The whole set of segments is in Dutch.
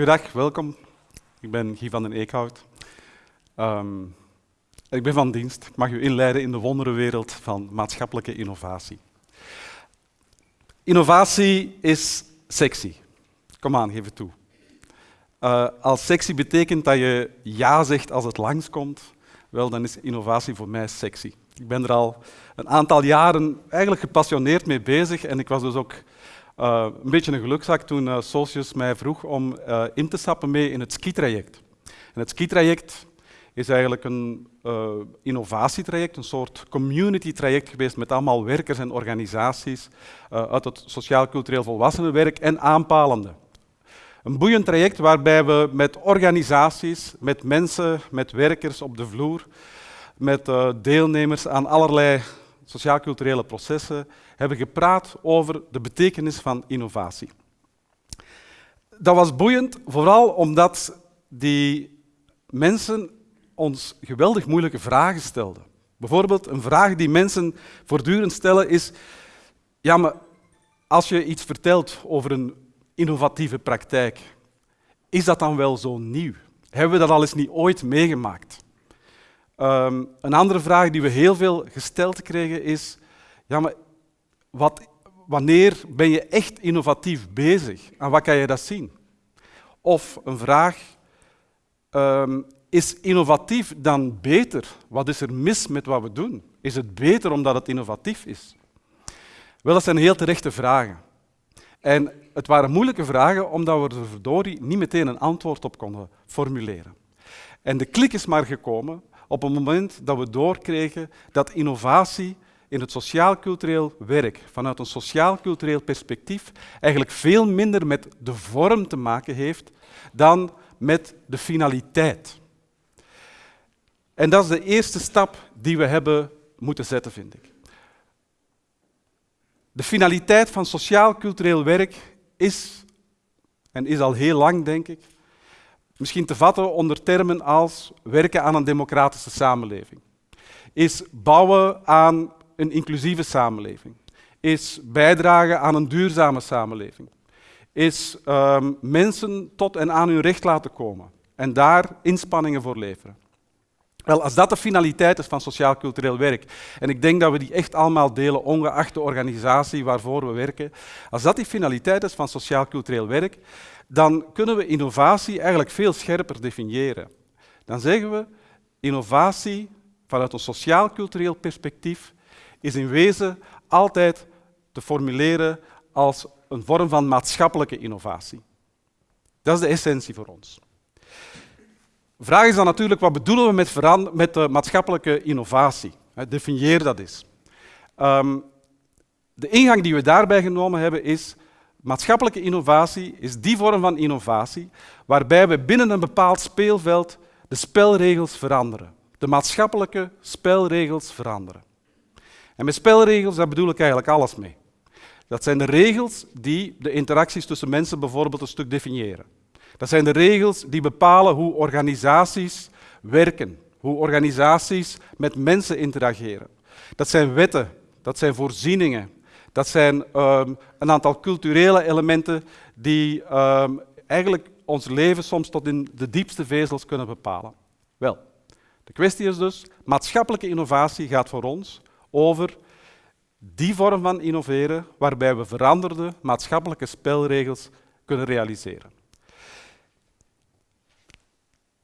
Goedendag, welkom. Ik ben Guy van den Eekhout. Ehm, ik ben van dienst. Ik mag u inleiden in de wonderenwereld van maatschappelijke innovatie. Innovatie is sexy. Kom aan, geef het toe. Uh, als sexy betekent dat je ja zegt als het langskomt, wel, dan is innovatie voor mij sexy. Ik ben er al een aantal jaren eigenlijk gepassioneerd mee bezig en ik was dus ook uh, een beetje een gelukzak toen uh, Socius mij vroeg om uh, in te stappen mee in het skitraject. En het skitraject is eigenlijk een innovatietraject, een soort community-traject geweest met allemaal werkers en organisaties uit het sociaal-cultureel volwassenenwerk en aanpalende. Een boeiend traject waarbij we met organisaties, met mensen, met werkers op de vloer, met deelnemers aan allerlei sociaal-culturele processen hebben gepraat over de betekenis van innovatie. Dat was boeiend, vooral omdat die mensen ons geweldig moeilijke vragen stelden. Bijvoorbeeld een vraag die mensen voortdurend stellen is, ja maar als je iets vertelt over een innovatieve praktijk, is dat dan wel zo nieuw? Hebben we dat al eens niet ooit meegemaakt? Um, een andere vraag die we heel veel gesteld kregen is, ja maar wat, wanneer ben je echt innovatief bezig? En wat kan je dat zien? Of een vraag, um, is innovatief dan beter? Wat is er mis met wat we doen? Is het beter omdat het innovatief is? Wel, dat zijn heel terechte vragen. En het waren moeilijke vragen omdat we er verdorie niet meteen een antwoord op konden formuleren. En de klik is maar gekomen op het moment dat we doorkregen dat innovatie in het sociaal-cultureel werk, vanuit een sociaal-cultureel perspectief, eigenlijk veel minder met de vorm te maken heeft dan met de finaliteit. En dat is de eerste stap die we hebben moeten zetten, vind ik. De finaliteit van sociaal-cultureel werk is, en is al heel lang, denk ik, misschien te vatten onder termen als werken aan een democratische samenleving, is bouwen aan een inclusieve samenleving, is bijdragen aan een duurzame samenleving, is um, mensen tot en aan hun recht laten komen en daar inspanningen voor leveren. Wel, als dat de finaliteit is van sociaal-cultureel werk, en ik denk dat we die echt allemaal delen, ongeacht de organisatie waarvoor we werken, als dat die finaliteit is van sociaal-cultureel werk, dan kunnen we innovatie eigenlijk veel scherper definiëren. Dan zeggen we, innovatie vanuit een sociaal-cultureel perspectief is in wezen altijd te formuleren als een vorm van maatschappelijke innovatie. Dat is de essentie voor ons. De vraag is dan natuurlijk, wat bedoelen we met, met de maatschappelijke innovatie? Definieer dat eens. Um, de ingang die we daarbij genomen hebben is, maatschappelijke innovatie is die vorm van innovatie waarbij we binnen een bepaald speelveld de spelregels veranderen. De maatschappelijke spelregels veranderen. En met spelregels, daar bedoel ik eigenlijk alles mee. Dat zijn de regels die de interacties tussen mensen bijvoorbeeld een stuk definiëren. Dat zijn de regels die bepalen hoe organisaties werken, hoe organisaties met mensen interageren. Dat zijn wetten, dat zijn voorzieningen, dat zijn um, een aantal culturele elementen die um, eigenlijk ons leven soms tot in de diepste vezels kunnen bepalen. Wel, de kwestie is dus, maatschappelijke innovatie gaat voor ons over die vorm van innoveren waarbij we veranderde maatschappelijke spelregels kunnen realiseren.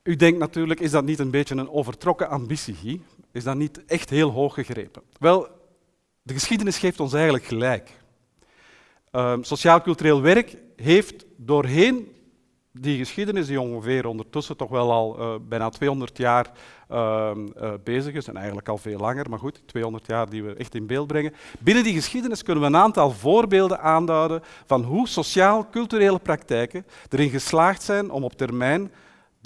U denkt natuurlijk, is dat niet een beetje een overtrokken ambitie? Is dat niet echt heel hoog gegrepen? Wel, de geschiedenis geeft ons eigenlijk gelijk. Uh, Sociaal-cultureel werk heeft doorheen die geschiedenis, die ongeveer ondertussen toch wel al uh, bijna 200 jaar uh, uh, bezig is, en eigenlijk al veel langer, maar goed, 200 jaar die we echt in beeld brengen. Binnen die geschiedenis kunnen we een aantal voorbeelden aanduiden van hoe sociaal-culturele praktijken erin geslaagd zijn om op termijn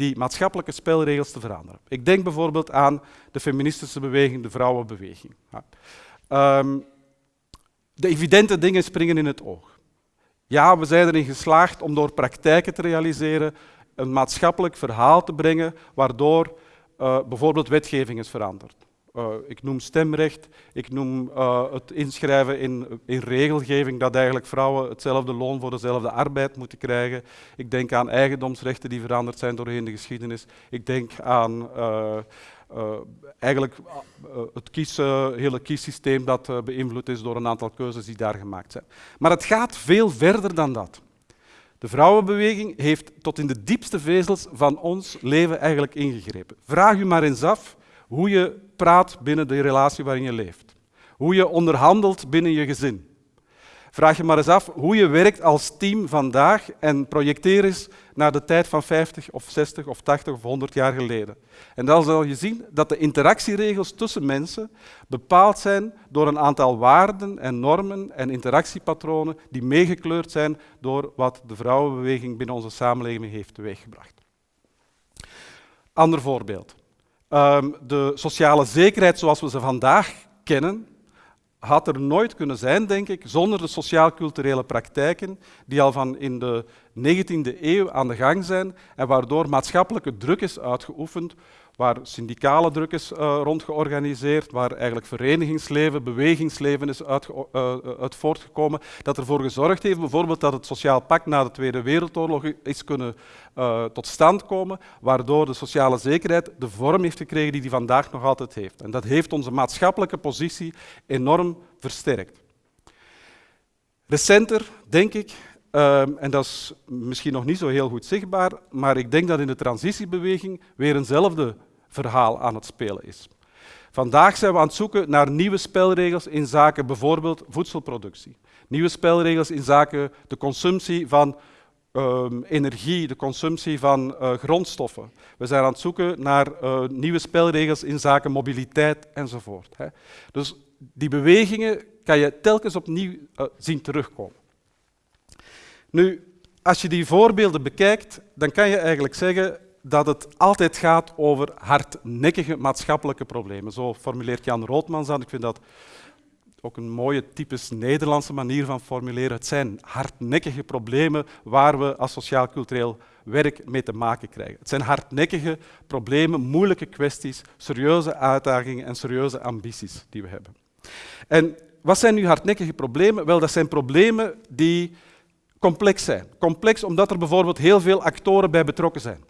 die maatschappelijke spelregels te veranderen. Ik denk bijvoorbeeld aan de feministische beweging, de vrouwenbeweging. Um, de evidente dingen springen in het oog. Ja, we zijn erin geslaagd om door praktijken te realiseren een maatschappelijk verhaal te brengen, waardoor uh, bijvoorbeeld wetgeving is veranderd. Uh, ik noem stemrecht, ik noem uh, het inschrijven in, in, regelgeving dat eigenlijk vrouwen hetzelfde loon voor dezelfde arbeid moeten krijgen. Ik denk aan eigendomsrechten die veranderd zijn doorheen de geschiedenis. Ik denk aan uh, eigenlijk het hele kiessysteem dat beïnvloed is door een aantal keuzes die daar gemaakt zijn. Maar het gaat veel verder dan dat. De vrouwenbeweging heeft tot in de diepste vezels van ons leven eigenlijk ingegrepen. Vraag u maar eens af hoe je praat binnen de relatie waarin je leeft. Hoe je onderhandelt binnen je gezin. Vraag je maar eens af hoe je werkt als team vandaag en projecteer eens naar de tijd van 50 of 60 of 80 of 100 jaar geleden. En dan zal je zien dat de interactieregels tussen mensen bepaald zijn door een aantal waarden en normen en interactiepatronen die meegekleurd zijn door wat de vrouwenbeweging binnen onze samenleving heeft teweeggebracht. Ander voorbeeld. Um, de sociale zekerheid zoals we ze vandaag kennen, had er nooit kunnen zijn, denk ik, zonder de sociaal-culturele praktijken die al van in de 19e eeuw aan de gang zijn en waardoor maatschappelijke druk is uitgeoefend waar syndicale druk is uh, rond georganiseerd, waar eigenlijk verenigingsleven, bewegingsleven is uit, uh, uit, voortgekomen, dat ervoor gezorgd heeft bijvoorbeeld dat het sociaal pact na de Tweede Wereldoorlog is kunnen tot stand komen, waardoor de sociale zekerheid de vorm heeft gekregen die die vandaag nog altijd heeft. En dat heeft onze maatschappelijke positie enorm versterkt. Recenter, denk ik, en dat is misschien nog niet zo heel goed zichtbaar, maar ik denk dat in de transitiebeweging weer eenzelfde verhaal aan het spelen is. Vandaag zijn we aan het zoeken naar nieuwe spelregels in zaken bijvoorbeeld voedselproductie. Nieuwe spelregels in zaken de consumptie van um, energie, de consumptie van uh, grondstoffen. We zijn aan het zoeken naar uh, nieuwe spelregels in zaken mobiliteit enzovoort. Hè. Dus die bewegingen kan je telkens opnieuw uh, zien terugkomen. Nu, als je die voorbeelden bekijkt, dan kan je eigenlijk zeggen dat het altijd gaat over hardnekkige maatschappelijke problemen. Zo formuleert Jan Roodmans aan. Ik vind dat ook een mooie typisch Nederlandse manier van formuleren. Het zijn hardnekkige problemen waar we als sociaal-cultureel werk mee te maken krijgen. Het zijn hardnekkige problemen, moeilijke kwesties, serieuze uitdagingen en serieuze ambities die we hebben. En wat zijn nu hardnekkige problemen? Wel, dat zijn problemen die complex zijn. Complex omdat er bijvoorbeeld heel veel actoren bij betrokken zijn.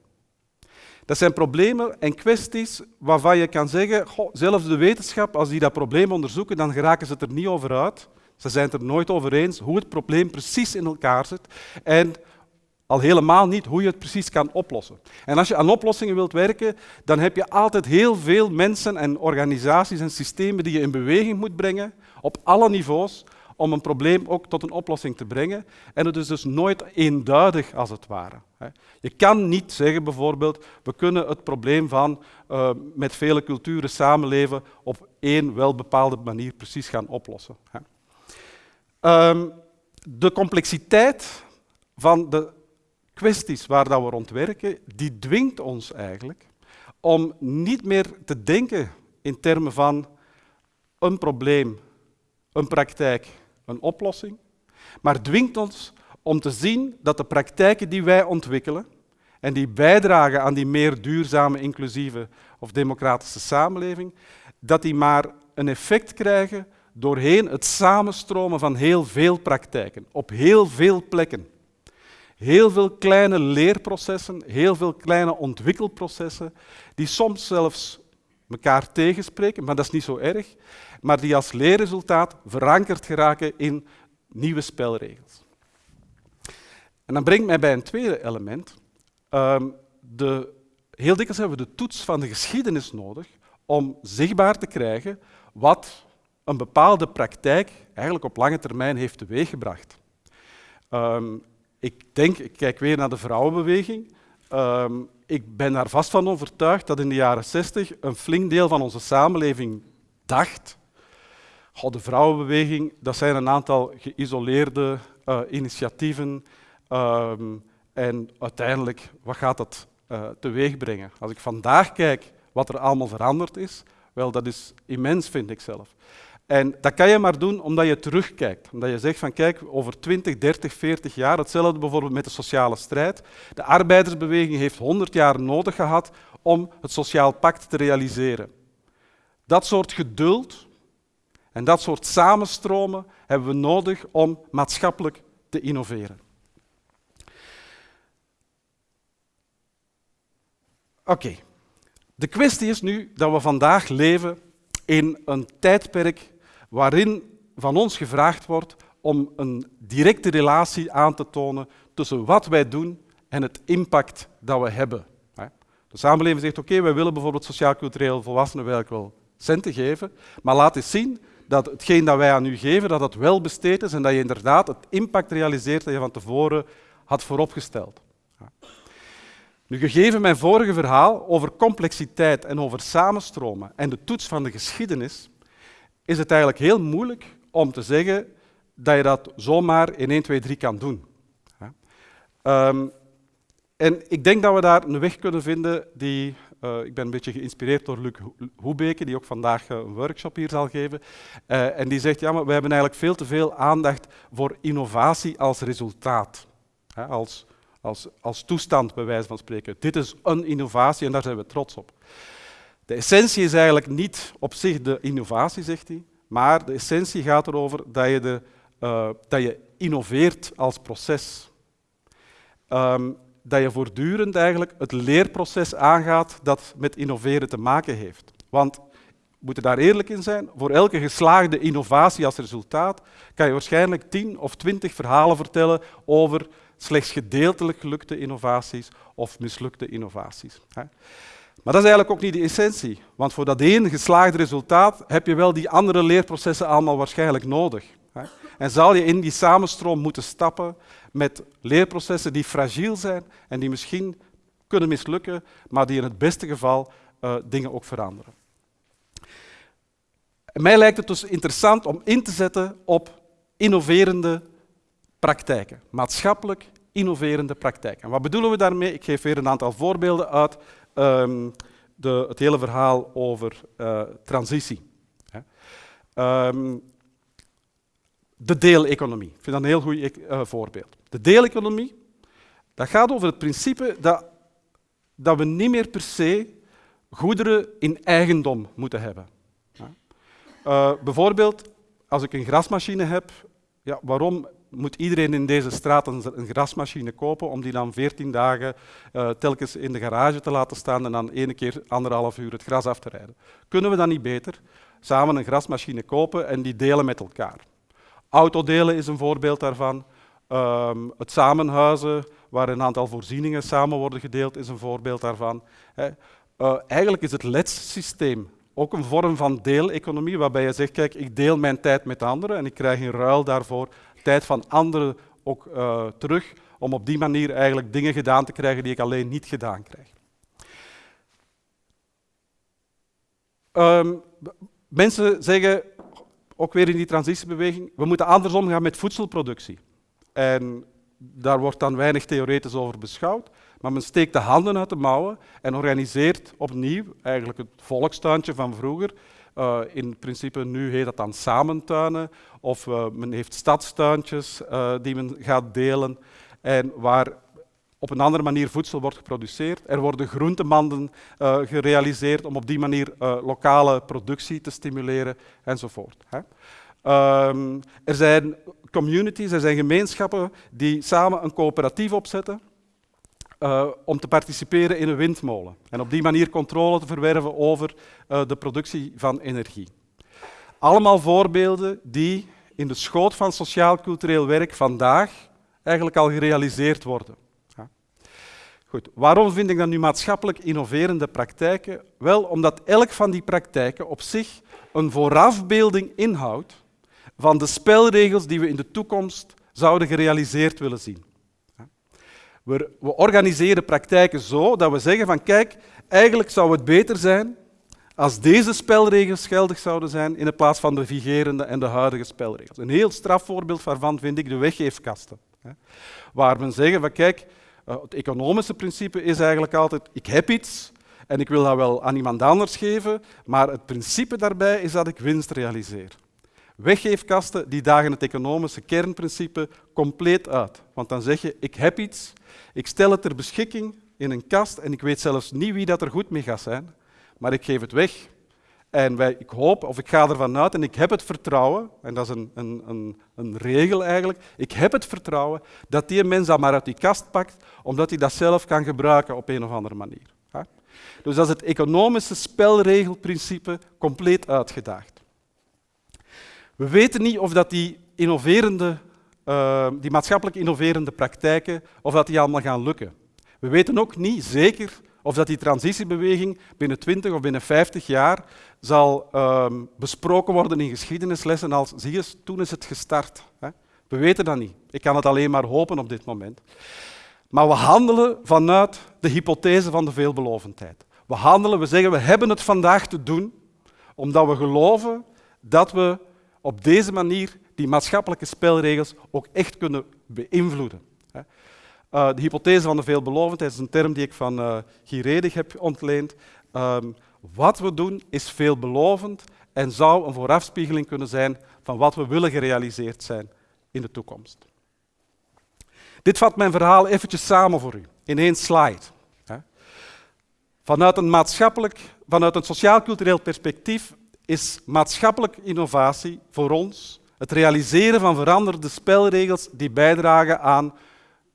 Dat zijn problemen en kwesties waarvan je kan zeggen, goh, zelfs de wetenschap, als die dat probleem onderzoeken, dan geraken ze het er niet over uit. Ze zijn het er nooit over eens hoe het probleem precies in elkaar zit en al helemaal niet hoe je het precies kan oplossen. En als je aan oplossingen wilt werken, dan heb je altijd heel veel mensen en organisaties en systemen die je in beweging moet brengen, op alle niveaus, om een probleem ook tot een oplossing te brengen. En het is dus nooit eenduidig als het ware. Je kan niet zeggen bijvoorbeeld, we kunnen het probleem van uh, met vele culturen samenleven op één wel bepaalde manier precies gaan oplossen. Um, de complexiteit van de kwesties waar dat we rond werken, die dwingt ons eigenlijk om niet meer te denken in termen van een probleem, een praktijk, een oplossing, maar dwingt ons om te zien dat de praktijken die wij ontwikkelen en die bijdragen aan die meer duurzame, inclusieve of democratische samenleving, dat die maar een effect krijgen doorheen het samenstromen van heel veel praktijken, op heel veel plekken. Heel veel kleine leerprocessen, heel veel kleine ontwikkelprocessen, die soms zelfs elkaar tegenspreken, maar dat is niet zo erg, maar die als leerresultaat verankerd geraken in nieuwe spelregels. En dat brengt mij bij een tweede element. Um, de, heel dikwijls hebben we de toets van de geschiedenis nodig om zichtbaar te krijgen wat een bepaalde praktijk eigenlijk op lange termijn heeft teweeggebracht. Um, ik denk, ik kijk weer naar de vrouwenbeweging. Um, ik ben daar vast van overtuigd dat in de jaren 60 een flink deel van onze samenleving dacht de vrouwenbeweging, dat zijn een aantal geïsoleerde uh, initiatieven. Um, en uiteindelijk, wat gaat dat uh, teweeg brengen? Als ik vandaag kijk wat er allemaal veranderd is, wel, dat is immens, vind ik zelf. En dat kan je maar doen omdat je terugkijkt. Omdat je zegt van kijk, over 20, 30, 40 jaar, hetzelfde bijvoorbeeld met de sociale strijd. De arbeidersbeweging heeft 100 jaar nodig gehad om het sociaal pact te realiseren. Dat soort geduld en dat soort samenstromen hebben we nodig om maatschappelijk te innoveren. Oké, de kwestie is nu dat we vandaag leven in een tijdperk waarin van ons gevraagd wordt om een directe relatie aan te tonen tussen wat wij doen en het impact dat we hebben. De samenleving zegt, oké, wij willen bijvoorbeeld sociaal-cultureel volwassenen wel centen geven, maar laat eens zien dat hetgeen dat wij aan u geven, dat dat wel besteed is en dat je inderdaad het impact realiseert dat je van tevoren had vooropgesteld. Nu, gegeven mijn vorige verhaal over complexiteit en over samenstromen en de toets van de geschiedenis, is het eigenlijk heel moeilijk om te zeggen dat je dat zomaar in 1, 2, 3 kan doen. Um, en ik denk dat we daar een weg kunnen vinden die, uh, ik ben een beetje geïnspireerd door Luc Hoebeke, die ook vandaag uh, een workshop hier zal geven. Uh, en die zegt, ja, maar we hebben eigenlijk veel te veel aandacht voor innovatie als resultaat. Als, als, als toestand, bij wijze van spreken. Dit is een innovatie en daar zijn we trots op. De essentie is eigenlijk niet op zich de innovatie, zegt hij, maar de essentie gaat erover dat je, de, dat je innoveert als proces. Um, dat je voortdurend eigenlijk het leerproces aangaat dat met innoveren te maken heeft. Want we moeten daar eerlijk in zijn, voor elke geslaagde innovatie als resultaat kan je waarschijnlijk tien of twintig verhalen vertellen over slechts gedeeltelijk gelukte innovaties of mislukte innovaties. Maar dat is eigenlijk ook niet de essentie, want voor dat één geslaagde resultaat heb je wel die andere leerprocessen allemaal waarschijnlijk nodig. En zal je in die samenstroom moeten stappen met leerprocessen die fragiel zijn en die misschien kunnen mislukken, maar die in het beste geval uh, dingen ook veranderen. En mij lijkt het dus interessant om in te zetten op innoverende praktijken, maatschappelijk innoverende praktijken. En wat bedoelen we daarmee? Ik geef weer een aantal voorbeelden uit um, de, het hele verhaal over uh, transitie. Um, de deeleconomie. Ik vind dat een heel goed uh, voorbeeld. De deeleconomie, dat gaat over het principe dat, dat we niet meer per se goederen in eigendom moeten hebben. Uh, bijvoorbeeld, als ik een grasmachine heb, ja, waarom moet iedereen in deze straat een, grasmachine kopen om die dan 14 dagen uh, telkens in de garage te laten staan en dan ene keer anderhalf uur het gras af te rijden? Kunnen we dan niet beter samen een grasmachine kopen en die delen met elkaar? Autodelen is een voorbeeld daarvan. Um, het samenhuizen, waar een aantal voorzieningen samen worden gedeeld, is een voorbeeld daarvan. Uh, eigenlijk is het LEDS-systeem ook een vorm van deeleconomie, waarbij je zegt, kijk, ik deel mijn tijd met anderen en ik krijg in ruil daarvoor tijd van anderen ook uh, terug, om op die manier eigenlijk dingen gedaan te krijgen die ik alleen niet gedaan krijg. Um, mensen zeggen, ook weer in die transitiebeweging, we moeten anders omgaan met voedselproductie. En daar wordt dan weinig theoretisch over beschouwd, maar men steekt de handen uit de mouwen en organiseert opnieuw eigenlijk het volkstuintje van vroeger. Uh, in principe nu heet dat dan samentuinen, of uh, men heeft stadstuintjes uh, die men gaat delen en waar op een andere manier voedsel wordt geproduceerd. Er worden groentemanden gerealiseerd om op die manier lokale productie te stimuleren enzovoort. Hè. Um, er zijn communities, er zijn gemeenschappen die samen een coöperatief opzetten uh, om te participeren in een windmolen en op die manier controle te verwerven over de productie van energie. Allemaal voorbeelden die in de schoot van sociaal-cultureel werk vandaag eigenlijk al gerealiseerd worden. Goed, waarom vind ik dan nu maatschappelijk innoverende praktijken? Wel, omdat elk van die praktijken op zich een voorafbeelding inhoudt van de spelregels die we in de toekomst zouden gerealiseerd willen zien. We, organiseren praktijken zo dat we zeggen van kijk, eigenlijk zou het beter zijn als deze spelregels geldig zouden zijn in plaats van de vigerende en de huidige spelregels. Een heel strafvoorbeeld daarvan vind ik de weggeefkasten. Waar men zeggen van kijk, uh, het economische principe is eigenlijk altijd, ik heb iets en ik wil dat wel aan iemand anders geven, maar het principe daarbij is dat ik winst realiseer. Weggeefkasten die dagen het economische kernprincipe compleet uit. Want dan zeg je, ik heb iets, ik stel het ter beschikking in een kast en ik weet zelfs niet wie dat er goed mee gaat zijn, maar ik geef het weg En wij, ik hoop, of ik ga ervan uit, en ik heb het vertrouwen, en dat is een, een, een, een regel eigenlijk, ik heb het vertrouwen dat die mens dat maar uit die kast pakt, omdat hij dat zelf kan gebruiken op een of andere manier. Dus dat is het economische spelregelprincipe compleet uitgedaagd. We weten niet of dat die innoverende, uh, die maatschappelijk innoverende praktijken, of dat die allemaal gaan lukken. We weten ook niet zeker of dat die transitiebeweging binnen 20 of binnen 50 jaar zal um, besproken worden in geschiedenislessen als, zie je, toen is het gestart. We weten dat niet. Ik kan het alleen maar hopen op dit moment. Maar we handelen vanuit de hypothese van de veelbelovendheid. We handelen, we zeggen, we hebben het vandaag te doen, omdat we geloven dat we op deze manier die maatschappelijke spelregels ook echt kunnen beïnvloeden. Uh, de hypothese van de veelbelovendheid is een term die ik van uh, Guy Redig heb ontleend. Um, wat we doen is veelbelovend en zou een voorafspiegeling kunnen zijn van wat we willen gerealiseerd zijn in de toekomst. Dit vat mijn verhaal eventjes samen voor u in één slide. Vanuit een maatschappelijk, vanuit een sociaal-cultureel perspectief is maatschappelijke innovatie voor ons het realiseren van veranderde spelregels die bijdragen aan,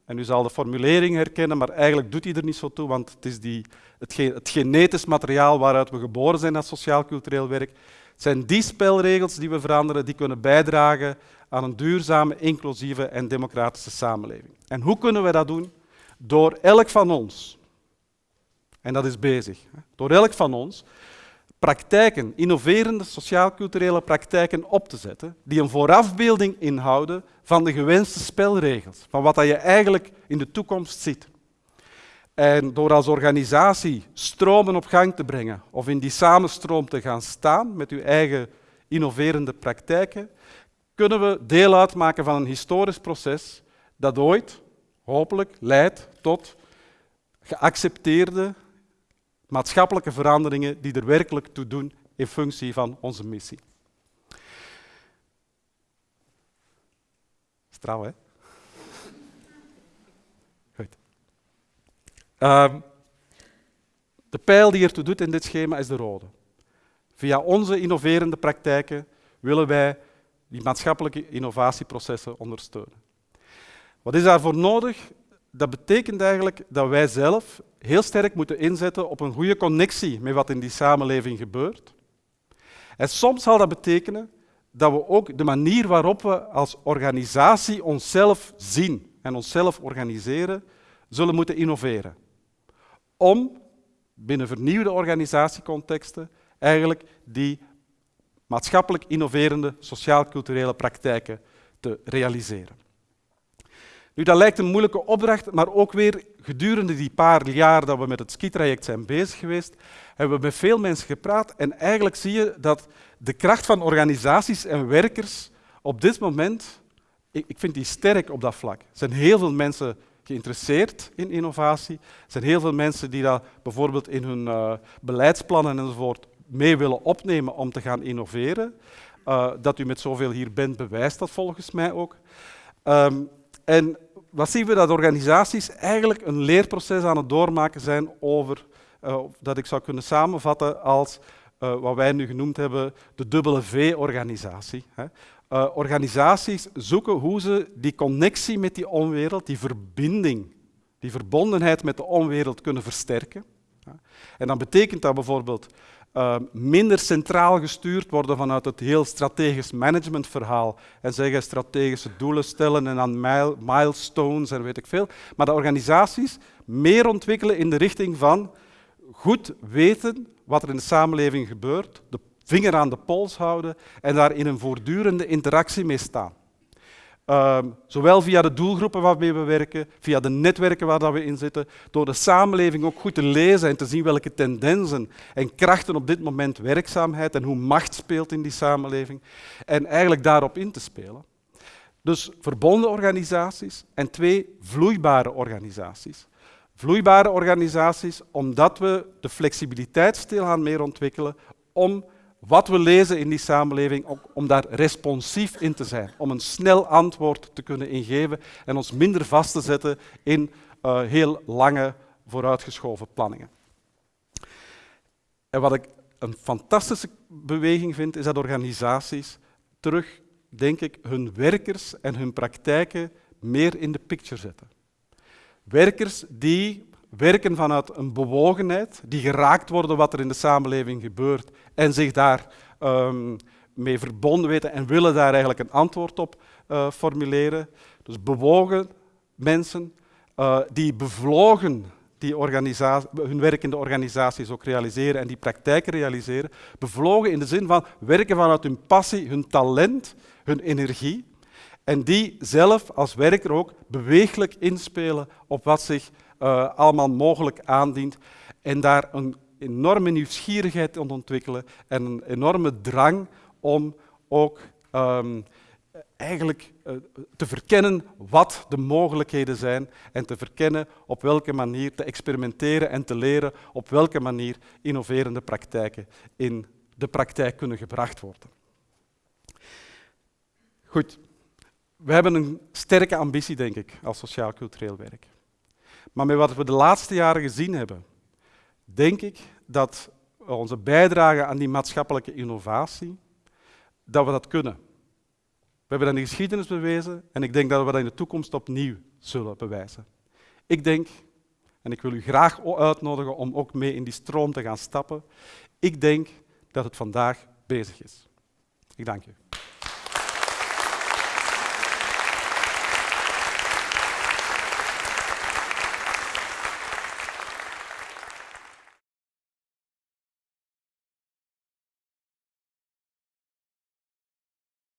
en u zal de formulering herkennen, maar eigenlijk doet hij er niet zo toe, want het is die, het, genetisch materiaal waaruit we geboren zijn als sociaal-cultureel werk. Het zijn die spelregels die we veranderen, die kunnen bijdragen aan een duurzame, inclusieve en democratische samenleving. En hoe kunnen we dat doen? Door elk van ons, en dat is bezig, door elk van ons praktijken, innoverende sociaal-culturele praktijken op te zetten, die een voorafbeelding inhouden van de gewenste spelregels, van wat je eigenlijk in de toekomst ziet. En door als organisatie stromen op gang te brengen of in die samenstroom te gaan staan met uw eigen innoverende praktijken, kunnen we deel uitmaken van een historisch proces dat ooit, hopelijk, leidt tot geaccepteerde maatschappelijke veranderingen die er werkelijk toe doen in functie van onze missie. Straal, hè? Goed. Um, de pijl die ertoe doet in dit schema is de rode. Via onze innoverende praktijken willen wij die maatschappelijke innovatieprocessen ondersteunen. Wat is daarvoor nodig? Dat betekent eigenlijk dat wij zelf heel sterk moeten inzetten op een goede connectie met wat in die samenleving gebeurt. En soms zal dat betekenen dat we ook de manier waarop we als organisatie onszelf zien en onszelf organiseren, zullen moeten innoveren. Om binnen vernieuwde organisatiecontexten eigenlijk die maatschappelijk innoverende sociaal-culturele praktijken te realiseren. Nu, dat lijkt een moeilijke opdracht, maar ook weer gedurende die paar jaar dat we met het skitraject zijn bezig geweest, hebben we met veel mensen gepraat en eigenlijk zie je dat de kracht van organisaties en werkers op dit moment, ik, vind die sterk op dat vlak. Er zijn heel veel mensen geïnteresseerd in innovatie. Er zijn heel veel mensen die dat bijvoorbeeld in hun uh, beleidsplannen enzovoort mee willen opnemen om te gaan innoveren. Uh, dat u met zoveel hier bent, bewijst dat volgens mij ook. Um, en wat zien we? Dat organisaties eigenlijk een leerproces aan het doormaken zijn over, uh, dat ik zou kunnen samenvatten als uh, wat wij nu genoemd hebben de dubbele V-organisatie. Uh, organisaties zoeken hoe ze die connectie met die onwereld, die verbinding, die verbondenheid met de onwereld kunnen versterken. En dan betekent dat bijvoorbeeld uh, minder centraal gestuurd worden vanuit het heel strategisch managementverhaal en zeggen strategische doelen stellen en dan milestones en weet ik veel. Maar de organisaties meer ontwikkelen in de richting van goed weten wat er in de samenleving gebeurt, de vinger aan de pols houden en daar in een voortdurende interactie mee staan. Um, zowel via de doelgroepen waarmee we werken, via de netwerken waar we in zitten, door de samenleving ook goed te lezen en te zien welke tendensen en krachten op dit moment werkzaamheid en hoe macht speelt in die samenleving en eigenlijk daarop in te spelen. Dus verbonden organisaties en twee vloeibare organisaties. Vloeibare organisaties omdat we de flexibiliteit stilaan meer ontwikkelen om wat we lezen in die samenleving, om daar responsief in te zijn, om een snel antwoord te kunnen ingeven en ons minder vast te zetten in uh, heel lange vooruitgeschoven planningen. En wat ik een fantastische beweging vind, is dat organisaties terug, denk ik, hun werkers en hun praktijken meer in de picture zetten. Werkers die werken vanuit een bewogenheid, die geraakt worden wat er in de samenleving gebeurt en zich daar um, mee verbonden weten en willen daar eigenlijk een antwoord op uh, formuleren. Dus bewogen mensen uh, die bevlogen die hun werk in de organisaties ook realiseren en die praktijken realiseren. Bevlogen in de zin van werken vanuit hun passie, hun talent, hun energie. En die zelf als werker ook beweeglijk inspelen op wat zich uh, allemaal mogelijk aandient. En daar een enorme nieuwsgierigheid in ontwikkelen en een enorme drang om ook um, eigenlijk uh, te verkennen wat de mogelijkheden zijn en te verkennen op welke manier te experimenteren en te leren op welke manier innoverende praktijken in de praktijk kunnen gebracht worden. Goed, we hebben een sterke ambitie, denk ik, als sociaal-cultureel werk. Maar met wat we de laatste jaren gezien hebben, denk ik dat onze bijdrage aan die maatschappelijke innovatie, dat we dat kunnen. We hebben dat in de geschiedenis bewezen en ik denk dat we dat in de toekomst opnieuw zullen bewijzen. Ik denk, en ik wil u graag uitnodigen om ook mee in die stroom te gaan stappen, ik denk dat het vandaag bezig is. Ik dank u.